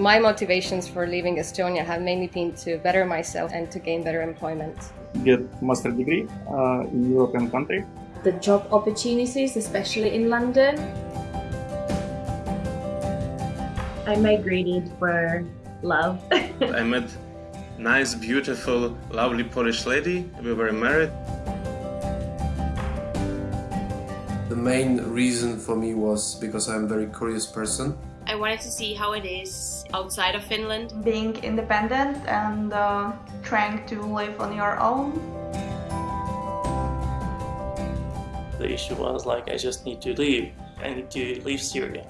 my motivations for leaving Estonia have mainly been to better myself and to gain better employment. Get master degree uh, in European country. The job opportunities, especially in London. I migrated for love. I met nice, beautiful, lovely Polish lady. We were married. The main reason for me was because I'm a very curious person. I wanted to see how it is outside of Finland. Being independent and uh, trying to live on your own. The issue was like I just need to leave. I need to leave Syria.